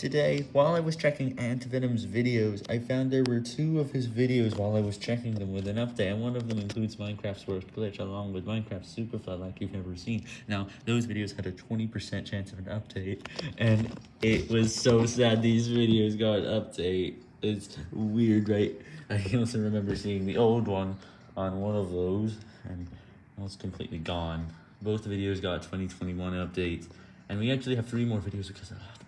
Today, while I was checking Antivenom's videos, I found there were two of his videos while I was checking them with an update, and one of them includes Minecraft's worst glitch along with Minecraft Superflat like you've never seen. Now, those videos had a 20% chance of an update, and it was so sad these videos got an update. It's weird, right? I also remember seeing the old one on one of those, and now it's completely gone. Both videos got 2021 updates, and we actually have three more videos because of that.